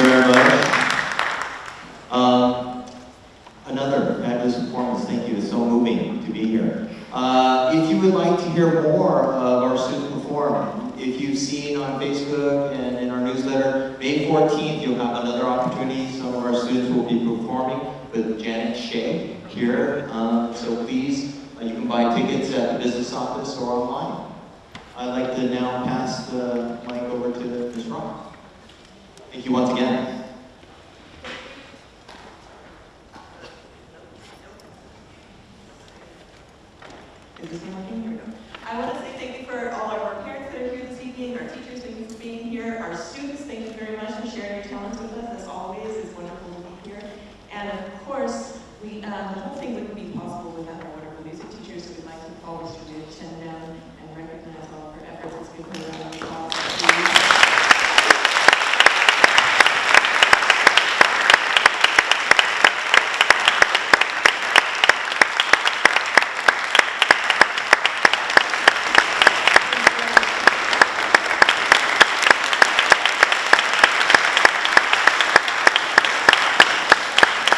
you very much. Um, another fabulous performance. Thank you. It's so moving to be here. Uh, if you would like to hear more of our students perform, if you've seen on Facebook and in our newsletter, May 14th you'll have another opportunity. Some of our students will be performing with Janet Shea here. Um, so please, uh, you can buy tickets at the business office or online. I'd like to now pass the mic over to Ms. Rock. Thank you once again. Is this working? Here we go. I want to say thank you for all of our parents that are here this evening, our teachers, thank you for being here, our students, thank you very much for sharing your talents with us, as always, it's wonderful to be here. And of course, we, um, the whole thing wouldn't be possible